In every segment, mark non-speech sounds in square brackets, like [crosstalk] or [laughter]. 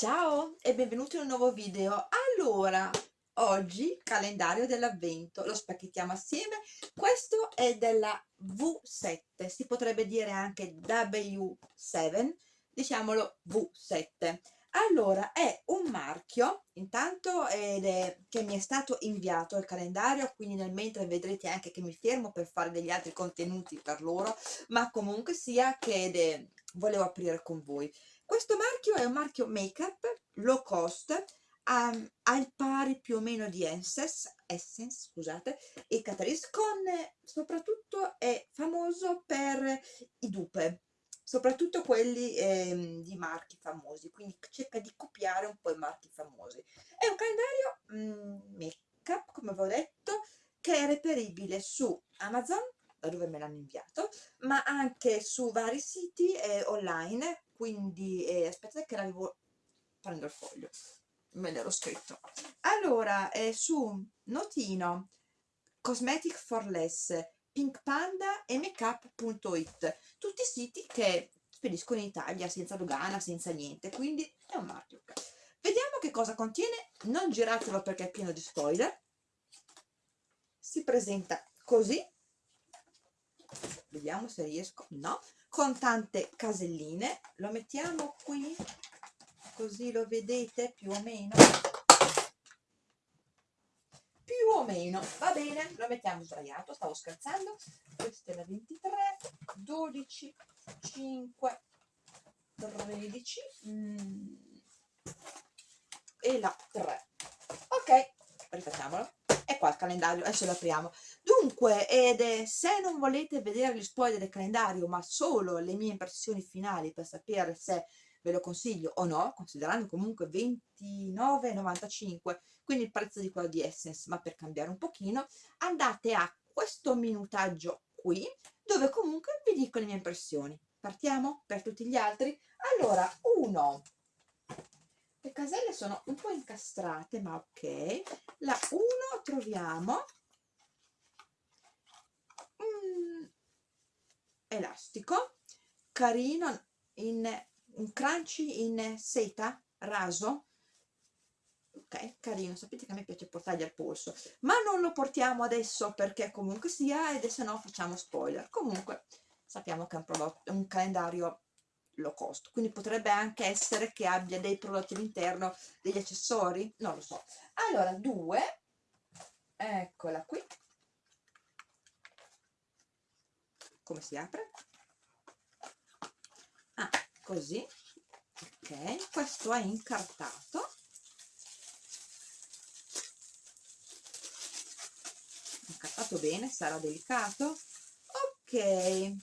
Ciao e benvenuti in un nuovo video. Allora, oggi calendario dell'avvento, lo spacchettiamo assieme. Questo è della V7, si potrebbe dire anche W7, diciamolo V7. Allora, è un marchio, intanto è, che mi è stato inviato il calendario, quindi nel mentre vedrete anche che mi fermo per fare degli altri contenuti per loro, ma comunque sia che è, volevo aprire con voi. Questo marchio è un marchio make-up low cost, um, al pari più o meno di Essence, Essence scusate, e Catrice, con soprattutto è famoso per i dupe, soprattutto quelli eh, di marchi famosi, quindi cerca di copiare un po' i marchi famosi. È un calendario mm, make-up, come vi ho detto, che è reperibile su Amazon, da dove me l'hanno inviato, ma anche su vari siti eh, online quindi eh, aspettate che arrivo prendo il foglio me l'ero scritto. Allora eh, su Notino Cosmetic for Less Pink Panda e makeup.it tutti siti che spediscono in Italia senza dogana, senza niente quindi è un marchio vediamo che cosa contiene non giratelo perché è pieno di spoiler. Si presenta così. Vediamo se riesco no con tante caselline. Lo mettiamo qui così lo vedete più o meno. Più o meno va bene lo mettiamo sdraiato stavo scherzando. Questa è la 23 12 5 13 mm, e la 3 ok rifacciamolo e qua il calendario adesso lo apriamo. Dunque ed è, se non volete vedere gli spoiler del calendario ma solo le mie impressioni finali per sapere se ve lo consiglio o no considerando comunque 29,95 quindi il prezzo di quello di Essence ma per cambiare un pochino andate a questo minutaggio qui dove comunque vi dico le mie impressioni. Partiamo per tutti gli altri? Allora uno le caselle sono un po' incastrate ma ok. La 1 troviamo un elastico carino in un crunchy in seta raso. Ok carino. Sapete che a me piace portargli al polso. Ma non lo portiamo adesso perché comunque sia ed se no facciamo spoiler. Comunque sappiamo che è un, prodotto, un calendario low cost. Quindi potrebbe anche essere che abbia dei prodotti all'interno degli accessori? Non lo so. Allora due. Eccola qui. Come si apre? Ah così. Ok questo è incartato. Incartato bene sarà delicato. Ok. E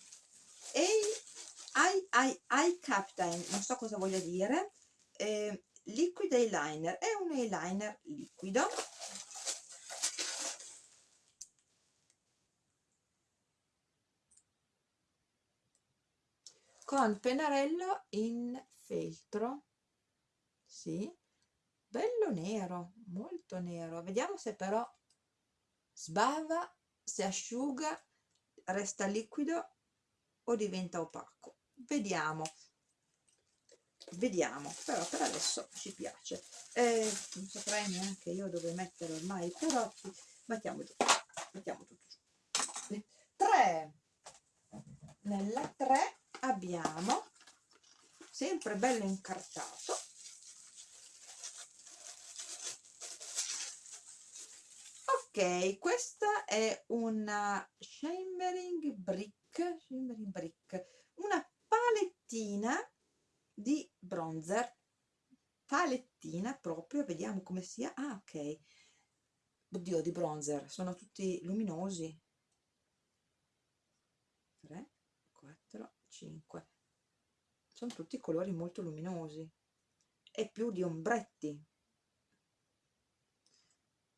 eye, eye, eye captain, non so cosa voglia dire, eh, liquid eyeliner, è un eyeliner liquido, con pennarello in feltro, sì, bello nero, molto nero, vediamo se però sbava, se asciuga, resta liquido o diventa opaco vediamo. Vediamo però per adesso ci piace. Eh, non saprei neanche io dove mettere ormai i prodotti mettiamo giù mettiamo tutto giù. 3 nella 3 abbiamo sempre bello incartato. Ok questa è una shimmering brick shimmering brick una palettina di bronzer. Palettina proprio vediamo come sia. Ah ok. Oddio di bronzer sono tutti luminosi. 3 4 5 sono tutti colori molto luminosi. E più di ombretti.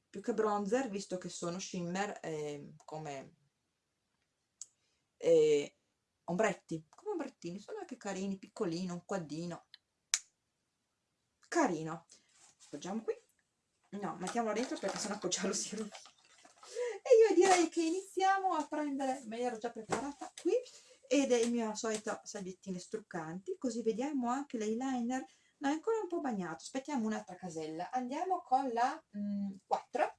Più che bronzer visto che sono shimmer eh, come eh, ombretti ombrettini sono anche carini piccolino un quaddino. Carino. Appoggiamo qui. No mettiamolo dentro perché sennò appoggiarlo si rovina e io direi che iniziamo a prendere me ero già preparata qui ed è il mio solito salviettine struccanti. Così vediamo anche l'eyeliner. No è ancora un po' bagnato. Aspettiamo un'altra casella. Andiamo con la mm, 4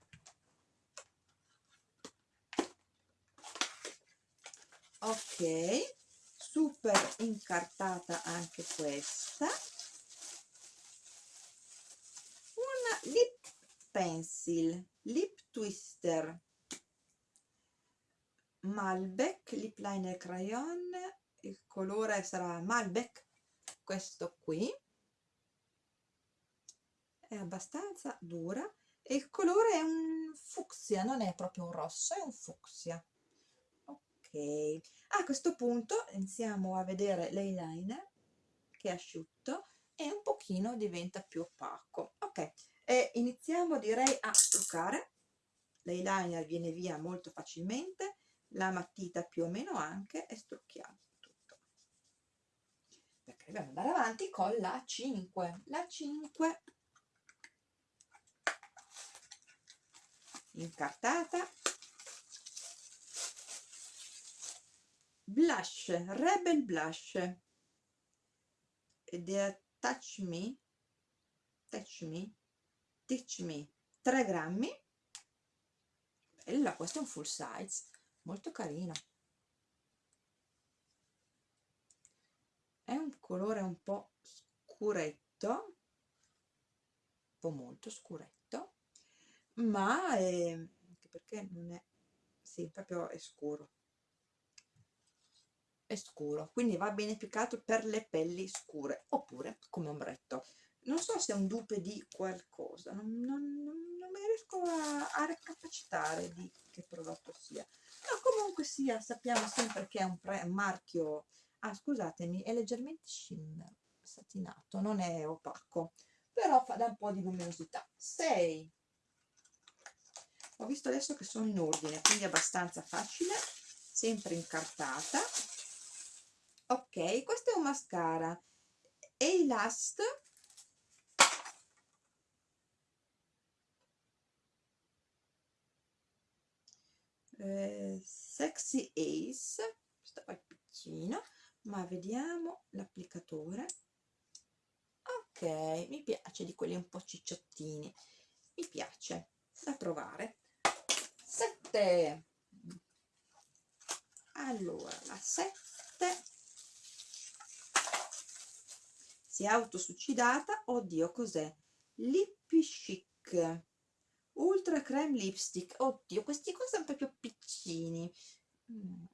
ok super incartata anche questa. Una lip pencil lip twister. Malbec lip liner crayon. Il colore sarà Malbec questo qui. È abbastanza dura. E il colore è un fucsia non è proprio un rosso è un fucsia. Ok a questo punto iniziamo a vedere l'eyeliner che è asciutto e un pochino diventa più opaco. Ok e iniziamo direi a truccare. L'eyeliner viene via molto facilmente la matita più o meno anche e strucchiamo tutto. Perché dobbiamo andare avanti con la 5 la 5 incartata blush rebel blush. Ed è touch me touch me touch me 3 grammi. Bella questo è un full size molto carino. È un colore un po' scuretto un po' molto scuretto ma è, perché non è sì proprio è scuro è scuro quindi va bene più che altro per le pelli scure oppure come ombretto. Non so se è un dupe di qualcosa non, non, non mi riesco a, a recapacitare di che prodotto sia. No, comunque sia sappiamo sempre che è un, pre, marchio ah scusatemi è leggermente shimmer satinato non è opaco però fa da un po' di luminosità. 6 ho visto adesso che sono in ordine quindi abbastanza facile sempre incartata ok questo è un mascara. E last? Eh, sexy ace. Questo è piccino ma vediamo l'applicatore. Ok mi piace di quelli un po' cicciottini. Mi piace da provare. 7 allora la 7 si è autosuccidata oddio cos'è? Lippy chic ultra creme lipstick oddio questi qua sono proprio piccini. Mm.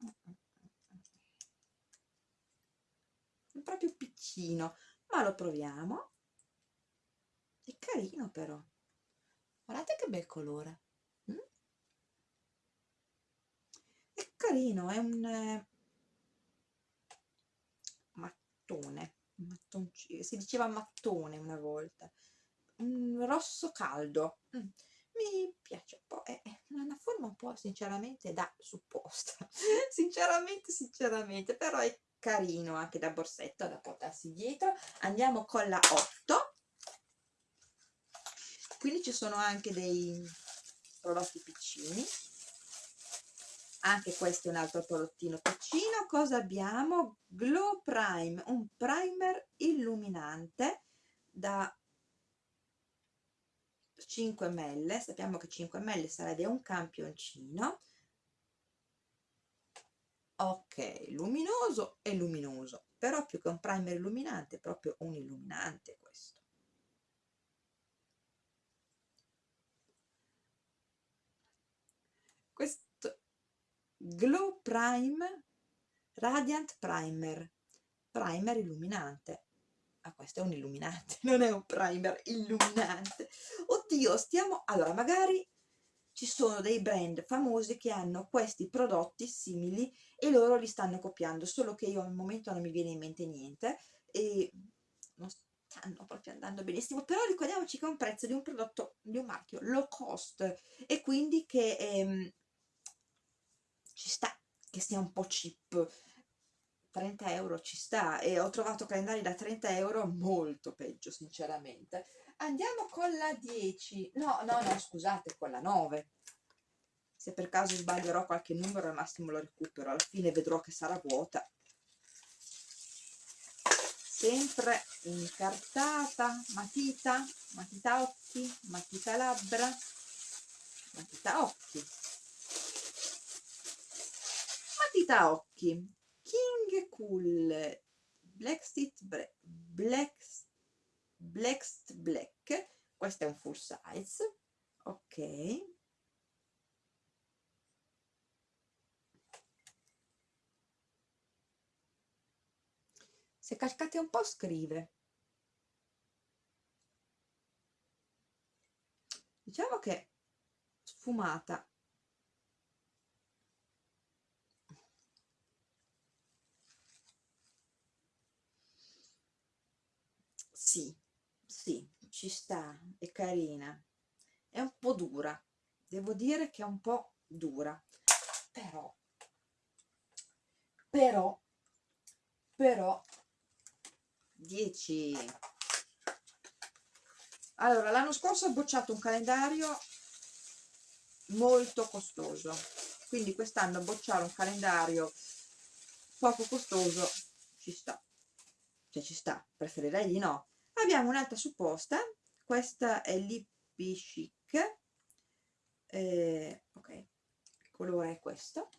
proprio piccino ma lo proviamo. È carino però. Guardate che bel colore. Mm? è carino è un eh, si diceva mattone una volta un rosso caldo. Mm. Mi piace un po', è una forma un po' sinceramente da supposta, [laughs] sinceramente, sinceramente, però è carino anche da borsetto da portarsi dietro. Andiamo con la 8, quindi ci sono anche dei prodotti piccini, anche questo è un altro prodottino piccino. Cosa abbiamo? Glow Prime, un primer illuminante da 5 ml sappiamo che 5 ml sarebbe un campioncino ok luminoso e luminoso però più che un primer illuminante proprio un illuminante questo questo glow prime radiant primer. Primer illuminante. Ah questo è un illuminante [laughs] non è un primer illuminante. Oddio stiamo allora magari ci sono dei brand famosi che hanno questi prodotti simili e loro li stanno copiando solo che io al momento non mi viene in mente niente e non stanno proprio andando benissimo. Però ricordiamoci che è un prezzo di un prodotto di un marchio low cost e quindi che ehm, ci sta che sia un po' cheap. 30 euro ci sta. E ho trovato calendari da 30 euro molto peggio sinceramente. Andiamo con la 10 no no no scusate con la 9 se per caso sbaglierò qualche numero al massimo lo recupero. Alla fine vedrò che sarà vuota. Sempre incartata. Matita. Matita occhi. Matita labbra. Matita occhi matita occhi. King cool black stitch black black black black. Questo è un full size. Ok. Se calcate un po' scrive. Diciamo che sfumata sì sì ci sta è carina. È un po' dura devo dire che è un po' dura però però però 10 allora l'anno scorso ho bocciato un calendario molto costoso quindi quest'anno bocciare un calendario poco costoso ci sta. Cioè ci sta preferirei di no abbiamo un'altra supposta questa è l'Hippie Chic eh, ok il colore è questo.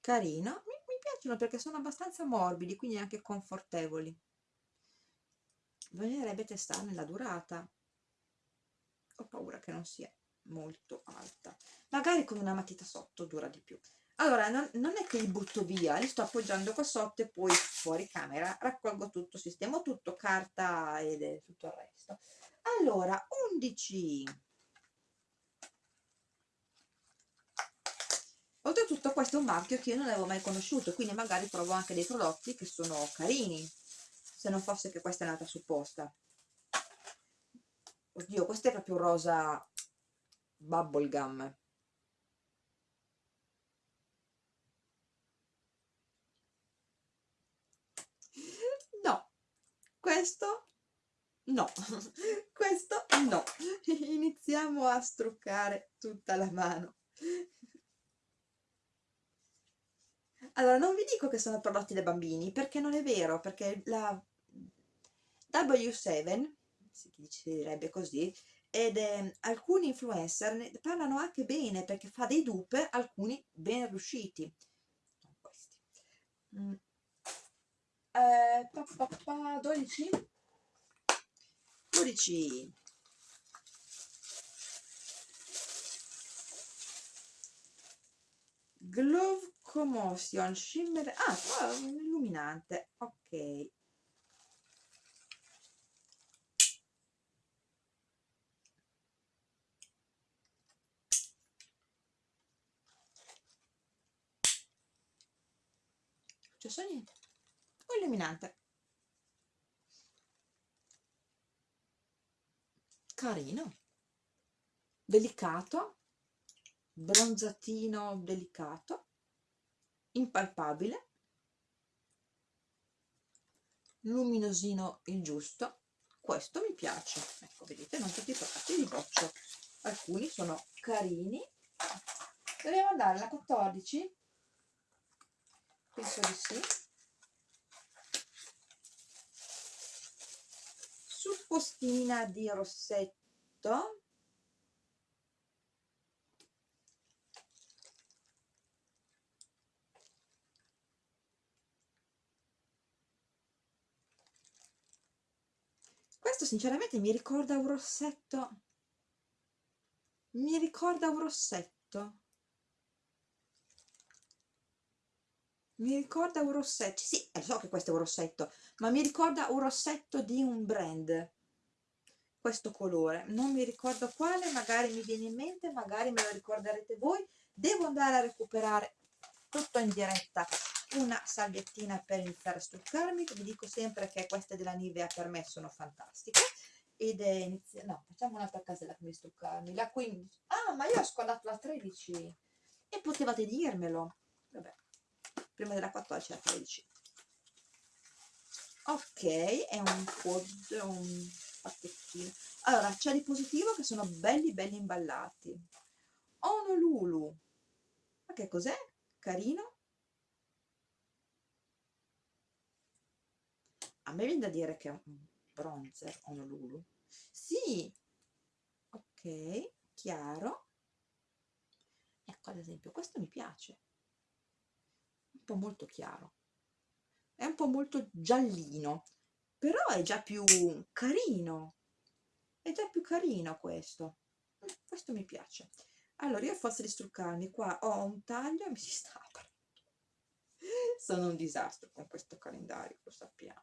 Carino mi, mi piacciono perché sono abbastanza morbidi quindi anche confortevoli. Bisognerebbe testarne la durata. Ho paura che non sia molto alta. Magari con una matita sotto dura di più. Allora non, non, è che li butto via li sto appoggiando qua sotto e poi fuori camera raccolgo tutto sistemo tutto carta e tutto il resto. Allora 11 oltretutto questo è un marchio che io non avevo mai conosciuto quindi magari trovo anche dei prodotti che sono carini se non fosse che questa è un'altra supposta. Oddio questo è proprio rosa bubblegum. No. Questo no. [laughs] Questo no. Iniziamo a struccare tutta la mano. Allora non vi dico che sono prodotti da bambini perché non è vero perché la W7 si direbbe così ed eh, alcuni influencer ne parlano anche bene perché fa dei dupe alcuni ben riusciti. Mm. eh, pa, pa, pa, 12 12 glove commotion shimmer ah qua un illuminante ok successo niente. Un illuminante. Carino. Delicato. Bronzatino delicato. Impalpabile. Luminosino il giusto. Questo mi piace. Ecco vedete non tutti i prodotti di boccio. Alcuni sono carini. Dobbiamo andare alla 14 penso di sì. Suppostina di rossetto. Questo sinceramente mi ricorda un rossetto. Mi ricorda un rossetto mi ricorda un rossetto sì, eh, so che questo è un rossetto ma mi ricorda un rossetto di un brand questo colore. Non mi ricordo quale magari mi viene in mente magari me lo ricorderete voi. Devo andare a recuperare tutto in diretta una salviettina per iniziare a struccarmi vi dico sempre che queste della Nivea per me sono fantastiche. Ed è inizia no facciamo un'altra casella per struccarmi la 15 ah ma io ho scordato la 13 e potevate dirmelo. Vabbè prima della 14 la 13 ok è un pod un pacchettino. Allora c'è di positivo che sono belli belli imballati. Honolulu ma che cos'è? carino? A me viene da dire che è un bronzer Honolulu sì. Ok chiaro. Ecco ad esempio questo mi piace po' molto chiaro. È un po' molto giallino però è già più carino. È già più carino questo. Questo mi piace. Allora io a forza di struccarmi qua ho un taglio e mi si sta sono un disastro con questo calendario lo sappiamo.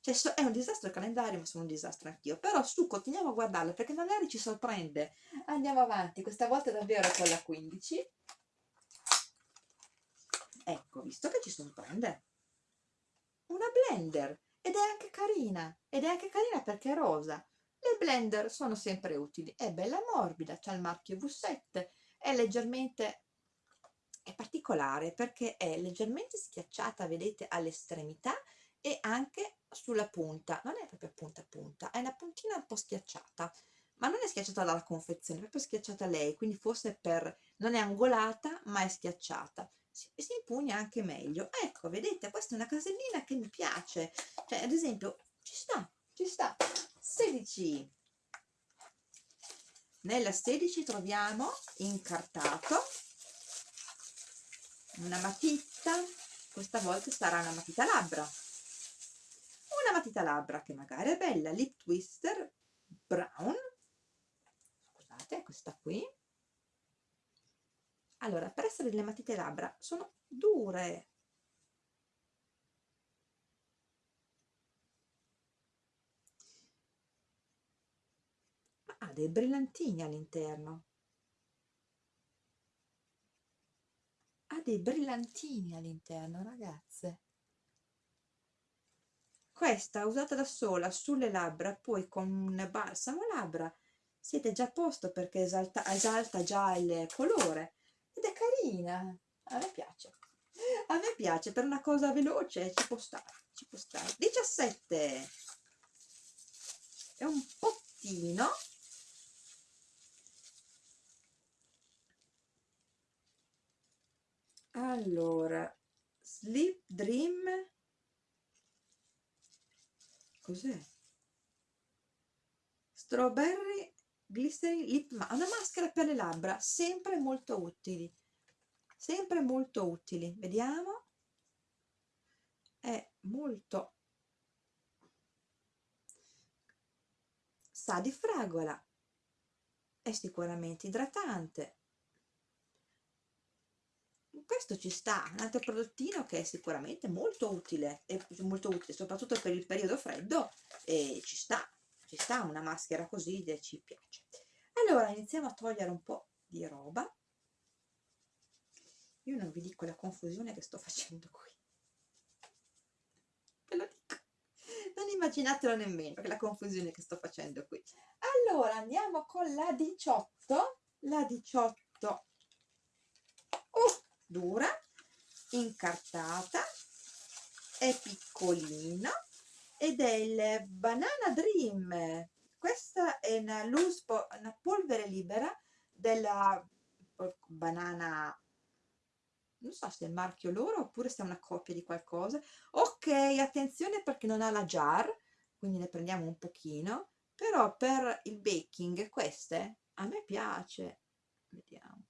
Cioè so, è un disastro il calendario ma sono un disastro anch'io. Però su continuiamo a guardarlo perché magari ci sorprende. Andiamo avanti questa volta davvero con la 15 ecco visto che ci sorprende. Una blender ed è anche carina ed è anche carina perché è rosa. Le blender sono sempre utili è bella morbida c'ha il marchio V7 è leggermente è particolare perché è leggermente schiacciata vedete all'estremità e anche sulla punta. Non è proprio punta a punta è una puntina un po' schiacciata ma non è schiacciata dalla confezione è proprio schiacciata lei quindi forse per non è angolata ma è schiacciata si, si impugna anche meglio. Ecco vedete questa è una casellina che mi piace. Cioè ad esempio ci sta ci sta. 16 nella 16 troviamo incartato una matita. Questa volta sarà una matita labbra. Una matita labbra che magari è bella. Lip twister brown. Scusate questa qui allora per essere delle matite labbra sono dure. Ma ha dei brillantini all'interno. Ha dei brillantini all'interno ragazze. Questa usata da sola sulle labbra poi con un balsamo labbra siete già a posto perché esalta, esalta già il colore ed è carina. A me piace. A me piace per una cosa veloce ci può stare ci può stare 17 è un pottino allora sleep dream. Cos'è? Strawberry glycerin lip ma una maschera per le labbra sempre molto utili. Sempre molto utili vediamo. È molto sa di fragola. È sicuramente idratante. Questo ci sta un altro prodottino che è sicuramente molto utile e molto utile soprattutto per il periodo freddo e ci sta ci sta una maschera così e ci piace. Allora iniziamo a togliere un po' di roba. Io non vi dico la confusione che sto facendo qui. Ve lo dico. Non immaginatelo nemmeno la confusione che sto facendo qui. Allora andiamo con la 18 la 18 uh, dura incartata è piccolina ed è il Banana Dream. Questa è una, loose una polvere libera della banana. Non so se è il marchio loro oppure se è una copia di qualcosa. Ok attenzione perché non ha la jar quindi ne prendiamo un pochino però per il baking queste a me piace. Vediamo.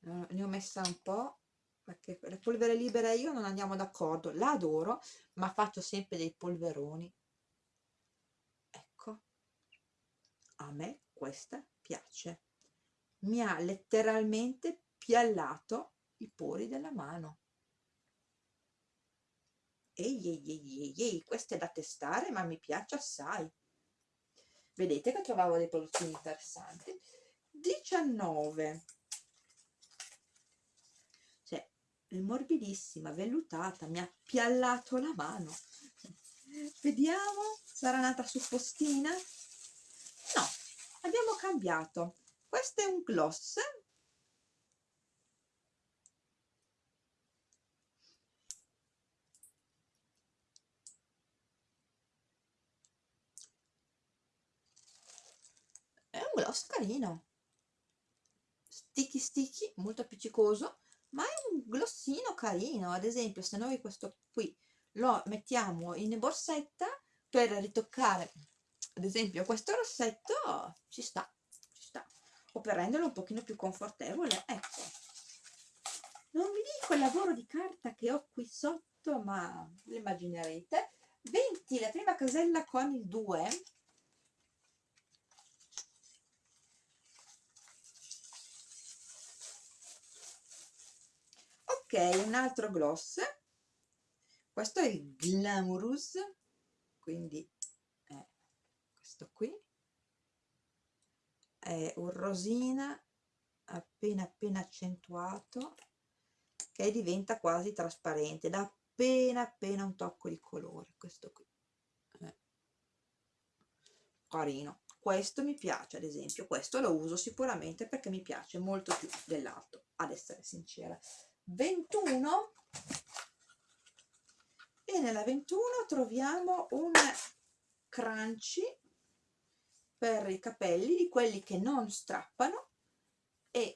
Ne ho messa un po' perché la polvere libera io non andiamo d'accordo la adoro ma faccio sempre dei polveroni. Ecco. A me questa piace. Mi ha letteralmente piallato i pori della mano. Ehi ehi ehi ehi, questo è da testare ma mi piace assai. Vedete che trovavo dei prodotti interessanti. 19 Eh, morbidissima, vellutata, mi ha piallato la mano. Vediamo, sarà nata su postina? No, abbiamo cambiato. Questo è un gloss. È un gloss carino. Sticky sticky, molto appiccicoso ma è un glossino carino ad esempio se noi questo qui lo mettiamo in borsetta per ritoccare ad esempio questo rossetto ci sta ci sta. O per renderlo un pochino più confortevole ecco. Non vi dico il lavoro di carta che ho qui sotto ma lo immaginerete. 20 la prima casella con il 2 un altro gloss. Questo è il Glamorous quindi è questo qui. È un rosina appena appena accentuato che diventa quasi trasparente da appena appena un tocco di colore questo qui. Eh. carino. Questo mi piace ad esempio. Questo lo uso sicuramente perché mi piace molto più dell'altro ad essere sincera 21 e nella 21 troviamo un crunchy per i capelli di quelli che non strappano e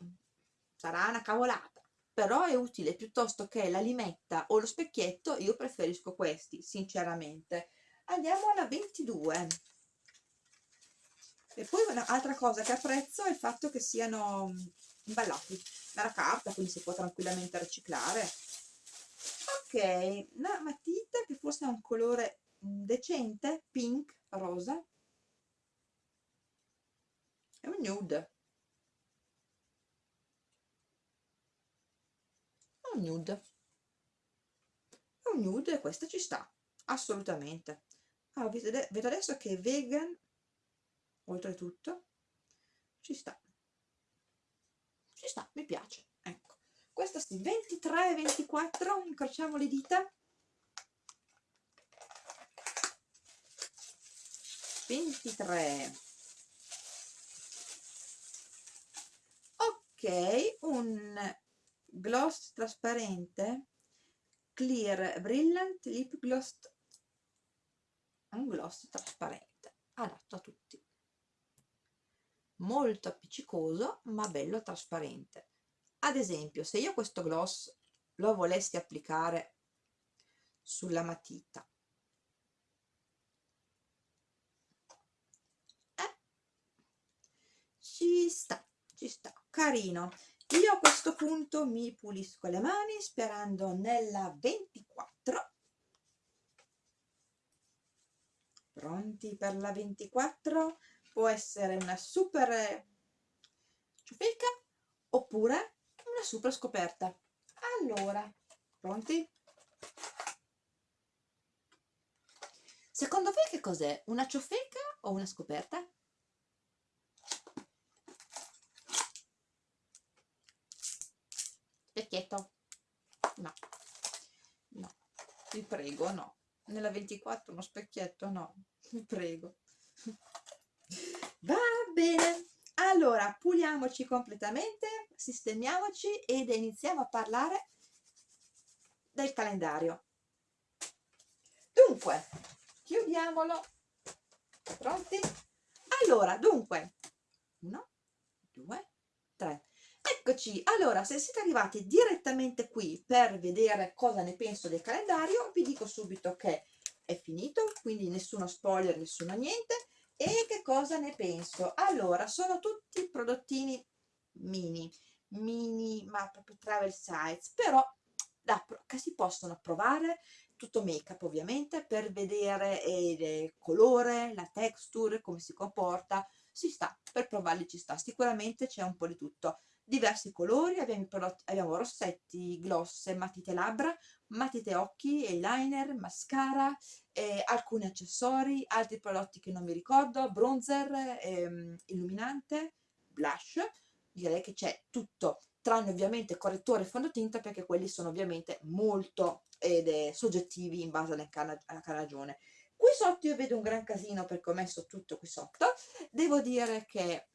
sarà una cavolata però è utile piuttosto che la limetta o lo specchietto io preferisco questi sinceramente. Andiamo alla 22 e poi un'altra cosa che apprezzo è il fatto che siano imballati dalla carta quindi si può tranquillamente riciclare. Ok una matita che forse ha un colore decente pink rosa. È un nude. È un nude. È un nude e questa ci sta assolutamente. Ah, vedo adesso che è vegan oltretutto ci sta ci sta, mi piace ecco. Questo sì, 23 e 24 incrociamo le dita. 23 ok un gloss trasparente clear brilliant lip gloss un gloss trasparente adatto a tutti molto appiccicoso ma bello trasparente. Ad esempio se io questo gloss lo volessi applicare sulla matita eh, ci sta ci sta. Carino. Io a questo punto mi pulisco le mani sperando nella 24 pronti per la 24 può essere una super ciofeca oppure una super scoperta. Allora pronti? secondo voi che cos'è? una ciofeca o una scoperta? specchietto no. No. Vi prego no. Nella 24 uno specchietto no. Vi prego va bene. Allora puliamoci completamente sistemiamoci ed iniziamo a parlare del calendario. Dunque chiudiamolo. Pronti? Allora dunque uno due tre. Eccoci. Allora se siete arrivati direttamente qui per vedere cosa ne penso del calendario vi dico subito che è finito quindi nessuno spoiler nessuno niente e che cosa ne penso? Allora, sono tutti prodottini mini, mini, ma proprio travel size, però da, si possono provare, tutto make up ovviamente, per vedere eh, il colore, la texture, come si comporta, si sta, per provarli ci sta, sicuramente c'è un po' di tutto diversi colori, abbiamo, prodotti, abbiamo rossetti, gloss, matite labbra, matite occhi, eyeliner, mascara, eh, alcuni accessori, altri prodotti che non mi ricordo, bronzer, ehm, illuminante, blush, direi che c'è tutto, tranne ovviamente correttore e fondotinta perché quelli sono ovviamente molto eh, soggettivi in base alla, carnagione. Qui sotto io vedo un gran casino perché ho messo tutto qui sotto, devo dire che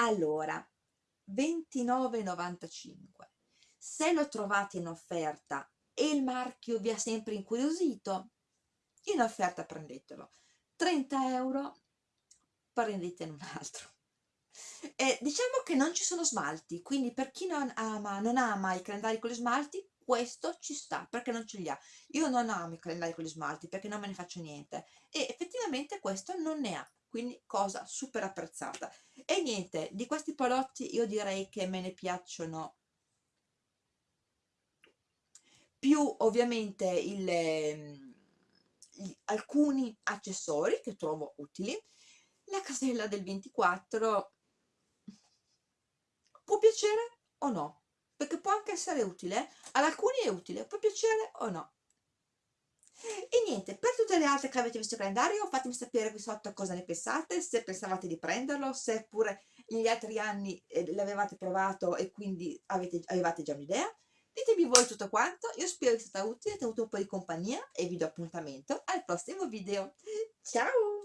allora 29,95 se lo trovate in offerta e il marchio vi ha sempre incuriosito in offerta prendetelo. 30 euro prendetene un altro. E diciamo che non ci sono smalti quindi per chi non ama, non ama i calendari con gli smalti questo ci sta perché non ce li ha. Io non amo i calendari con gli smalti perché non me ne faccio niente. E effettivamente questo non ne ha quindi cosa super apprezzata. E niente di questi palotti io direi che me ne piacciono più ovviamente il, ehm, gli, alcuni accessori che trovo utili. La casella del 24 può piacere o no? Perché può anche essere utile ad alcuni è utile può piacere o no e niente, per tutte le altre che avete visto il calendario fatemi sapere qui sotto cosa ne pensate, se pensavate di prenderlo, se pure negli altri anni eh, l'avevate provato e quindi avete, avevate già un'idea. Ditemi voi tutto quanto, io spero che sia stata utile, avete avuto un po' di compagnia e vi do appuntamento al prossimo video. Ciao!